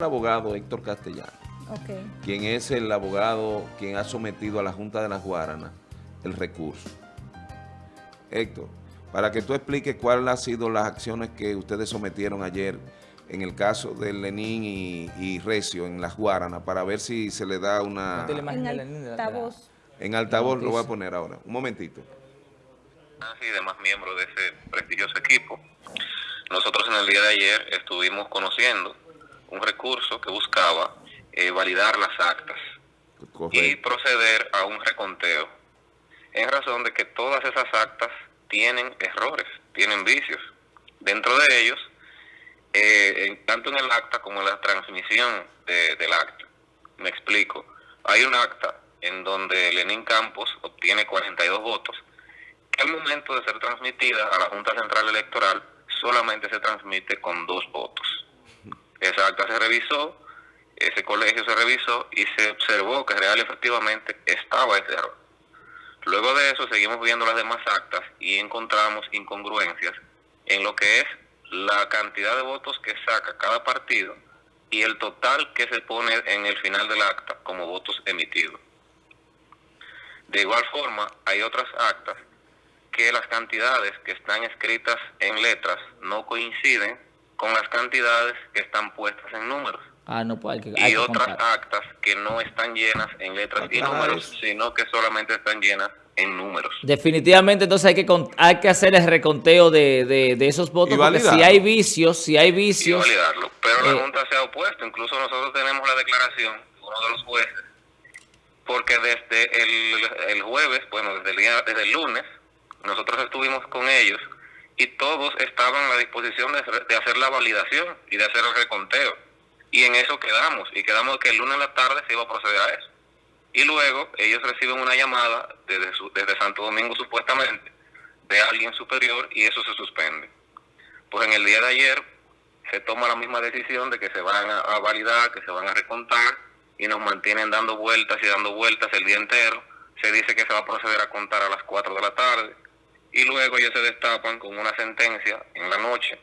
el abogado Héctor Castellano, quien es el abogado quien ha sometido a la Junta de las Guaranas el recurso. Héctor, para que tú expliques cuáles han sido las acciones que ustedes sometieron ayer en el caso de Lenín y, y Recio en las Guaranas, para ver si se le da una... En altavoz. En altavoz lo voy a poner ahora. Un momentito. y demás miembros de ese prestigioso equipo. Nosotros en el día de ayer estuvimos conociendo un recurso que buscaba eh, validar las actas y proceder a un reconteo, en razón de que todas esas actas tienen errores, tienen vicios. Dentro de ellos, eh, en- tanto en el acta como en la transmisión de- del acta. Me explico. Hay un acta en donde Lenín Campos obtiene 42 votos, que al momento de ser transmitida a la Junta Central Electoral solamente se transmite con dos votos. Esa acta se revisó, ese colegio se revisó y se observó que real efectivamente estaba ese error. Luego de eso seguimos viendo las demás actas y encontramos incongruencias en lo que es la cantidad de votos que saca cada partido y el total que se pone en el final del acta como votos emitidos. De igual forma, hay otras actas que las cantidades que están escritas en letras no coinciden con las cantidades que están puestas en números Ah, no, pues hay que, hay y que otras contar. actas que no están llenas en letras y números, sino que solamente están llenas en números. Definitivamente, entonces hay que con- hay que hacer el reconteo de, de, de esos votos, Y porque si hay vicios, si hay Y vicios, validarlo. Pero eh, la Junta se ha opuesto. Incluso nosotros tenemos la declaración de uno de los jueces, porque desde el, el jueves, bueno, desde el, día, desde el lunes, nosotros estuvimos con ellos y todos estaban a la disposición de, hacer- la validación y de hacer el reconteo. Y en eso quedamos. Y quedamos que el lunes en la tarde se iba a proceder a eso. Y luego ellos reciben una llamada desde, su- desde Santo Domingo supuestamente de alguien superior y eso se suspende. Pues en el día de ayer se toma la misma decisión de que se van a, a validar, que se van a recontar y nos mantienen dando vueltas y dando vueltas el día entero. Se dice que se va a proceder a contar a las 4 de la tarde y luego ellos se destapan con una sentencia en la noche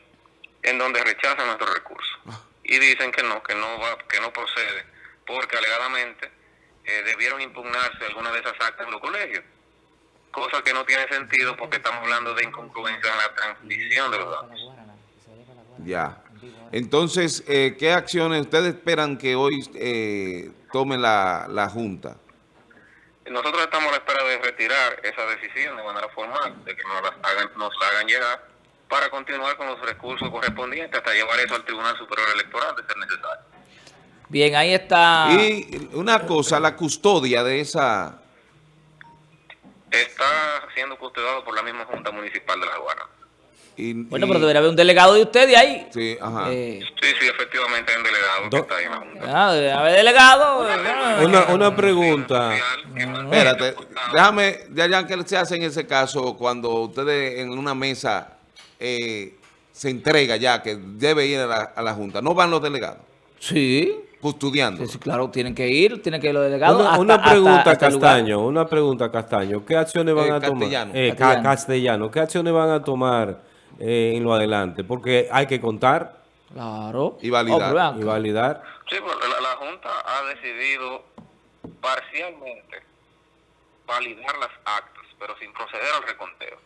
en donde rechazan nuestro recurso y dicen que no, que no va, que no procede porque alegadamente eh, debieron impugnarse alguna de esas actas en los colegios, cosa que no tiene sentido porque estamos hablando de incongruencia en la transmisión de los datos. Ya. Entonces, eh, ¿qué acciones ustedes esperan que hoy eh, tome la, la Junta? Nosotros estamos a la espera de retirar esa decisión de manera formal, de que nos la hagan, nos la hagan llegar para continuar con los recursos correspondientes hasta llevar eso al Tribunal Superior Electoral de ser necesario. bien, ahí está. Y una cosa, la custodia de esa... Está siendo custodiado por la misma Junta Municipal de La Guardia. Y- Bueno, y- pero debería haber un delegado de ustedes ahí. Sí, ajá. Eh, Sí, sí, efectivamente hay un delegado que está ahí en la Junta. ah, debe haber delegado. Una, una pregunta. Espérate, déjame, ya, ya que se hace en ese caso, cuando ustedes en una mesa eh, se entrega ya que debe ir a la, a la Junta, ¿no van los delegados Sí, custodiando? sí, sí, claro, tienen que ir, tienen que ir los delegados. Una, hasta- una hasta- pregunta, hasta el lugar. Castaño, una pregunta, Castaño. ¿Qué acciones van Eh, a tomar? Castellano. Eh, ca- Castellano. castellano. ¿Qué acciones van a tomar eh, en lo adelante? Porque hay que contar Claro. Y validar. Oh, y validar. Sí, pero la, la Junta ha decidido parcialmente validar las actas, pero sin proceder al reconteo.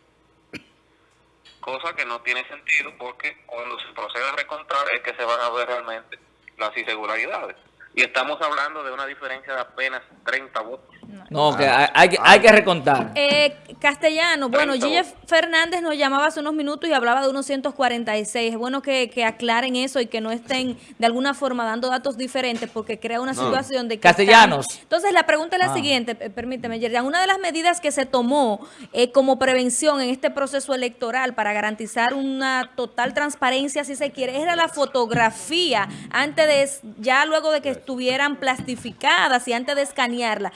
Cosa que no tiene sentido porque cuando se procede a recontar es que se van a ver realmente las irregularidades. Y estamos hablando de una diferencia de apenas 30 votos. No, que hay, hay que, hay que recontar. Eh, castellano, bueno, 30 Gille. Fernández nos llamaba hace unos minutos y hablaba de unos 146. Es bueno que, que aclaren eso y que no estén de alguna forma dando datos diferentes porque crea una No. situación de que... Castellanos. están- Entonces, la pregunta es la Ah. siguiente, permíteme, Yerjan. Una de las medidas que se tomó eh, como prevención en este proceso electoral para garantizar una total transparencia, si se quiere, era la fotografía antes de, ya luego de que estuvieran plastificadas y antes de escanearla,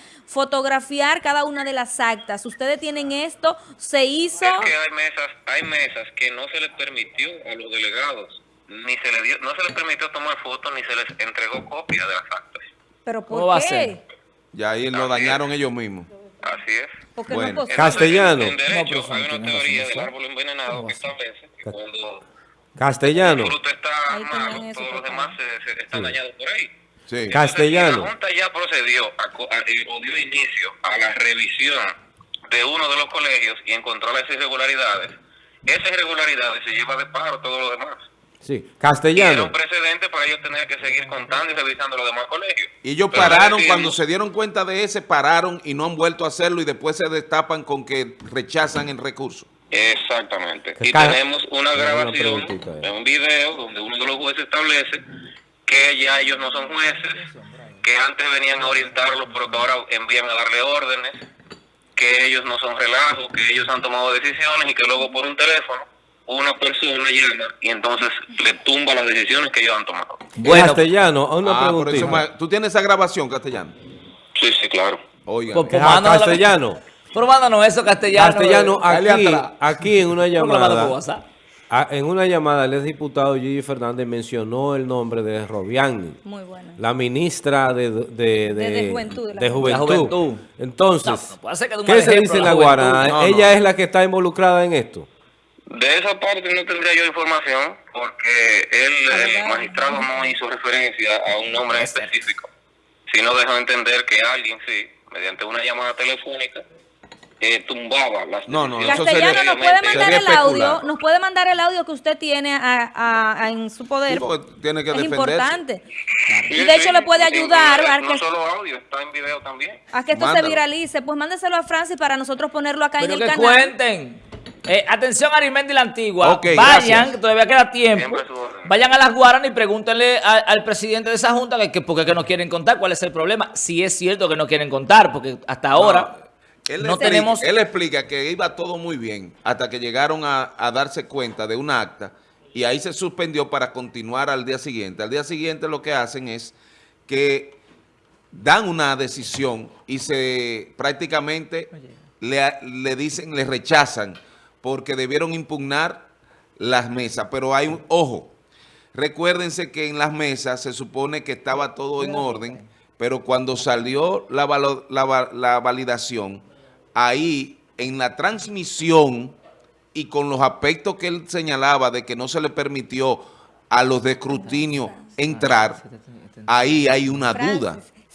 fotografiar cada una de las actas. Ustedes tienen esto, se hizo... Es que hay mesas, hay mesas que no se les permitió a los delegados, ni se les dio, no se les permitió tomar fotos, ni se les entregó copia de las actas. ¿Pero ¿Cómo por va a qué? ser? Ya ahí lo Así dañaron ellos mismos. Así es. Porque Bueno. no. Castellano. En derecho No, pero hay no una tiene teoría razón, del ¿no? árbol envenenado ¿Cómo que establece cuando Castellano. El fruto está malo, todos los demás se- se- están dañados por ahí. Sí. Castellano. La Junta ya procedió a, a- eh, o dio inicio a la revisión de uno de los colegios y encontró las irregularidades. Esas irregularidades se lleva de paro todo lo demás. Sí, Y era castellano. un precedente para ellos tener que seguir contando y revisando los demás colegios. Y ellos Pero pararon, cuando se dieron cuenta de ese, pararon y no han vuelto a hacerlo y después se destapan con que rechazan el recurso. Exactamente. Y tenemos una grabación eh. de un video donde uno de los jueces establece que ya ellos no son jueces, que antes venían a orientarlos, pero que ahora envían a darle órdenes, que ellos no son relajos, que ellos han tomado decisiones y que luego por un teléfono una persona llama y entonces le tumba las decisiones que ellos han tomado. Bueno, castellano, una Ah, por eso ¿Tú tienes esa grabación, castellano? Sí, sí, claro. Oigan. Pues, Ah, castellano. Pero mándanos eso, castellano. Castellano, eh, aquí, atrás. aquí en una ¿Cómo lo mandas por llamada, WhatsApp? Ah, en una llamada el exdiputado Gigi Fernández mencionó el nombre de Robiani, Muy la ministra de, de, de, De- de Juventud, de la de Juventud. Entonces, No, ¿qué se dice en la la juventud. Guarana? No, ¿Ella no. es la que está involucrada en esto? De esa parte no tendría yo información porque él, el magistrado no hizo referencia a un nombre específico, sino dejó entender que alguien sí, mediante una llamada telefónica, eh, tumbaba las No, no, eso Castellano, ¿nos puede sería mandar el audio? ¿Nos puede mandar el audio que usted tiene a- a- a- en su poder? Tiene que es defenderse. importante. Y de hecho le puede ayudar video, a No que, solo audio, está en video también. a que esto Mándalo. se viralice. Pues mándeselo a Francis para nosotros ponerlo acá Pero en que el canal. cuenten. Eh, atención Arimendi la Antigua. Vayan, gracias. que todavía queda tiempo. Vayan a las Guaranas y pregúntenle a- al presidente de esa junta que, que por qué que no quieren contar, cuál es el problema. Si es cierto que no quieren contar, porque hasta ahora Él no explica, tenemos... Él explica que iba todo muy bien hasta que llegaron a, a darse cuenta de un acta y ahí se suspendió para continuar al día siguiente. Al día siguiente lo que hacen es que dan una decisión y se prácticamente le, le dicen, le rechazan porque debieron impugnar las mesas. Pero hay un, ojo, recuérdense que en las mesas se supone que estaba todo en orden, pero cuando salió la validación, ahí en la transmisión y con los aspectos que él señalaba de que no se le permitió a los de escrutinio entrar, ahí hay una duda. Francis,